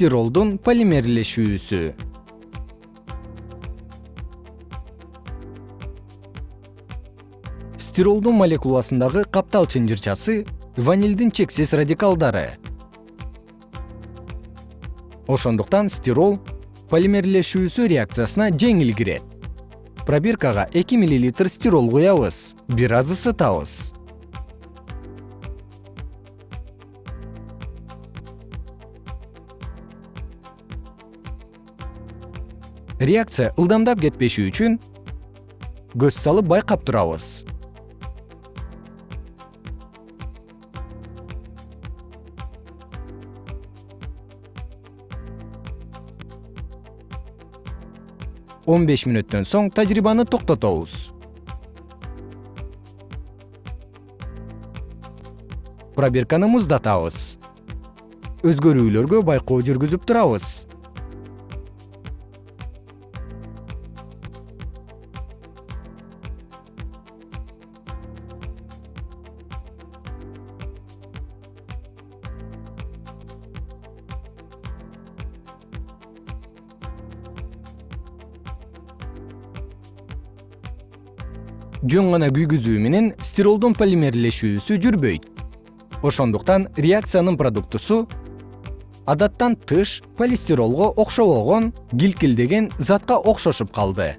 стиролдун полимерлешүүсү. Стиролдун молекуласындагы каптал чынжырчасы ванилдин чексиз радикалдары. Ошондуктан стирол полимерлешүүсү реакциясына жеңил кирет пробиркага эки миллилитр стирол куябыз бир аз ысытабыз реакция ылдамдап кетпеши үчүн көз салып байкап турабыз. Он беш мүнөттөн соң тажрыйбаны токтотобуз. Пробирканы муздатабыз. Өзгөрүүлөргө байкоо жүргүзүп турабыз жөн гана күйгүзүү менен стиролдун полимерлешүүсү жүрбөйт. Ошондуктан реакциянын продуктусу адаттан тыш полистиролго окшобогон килкилдеген затка окшошуп калды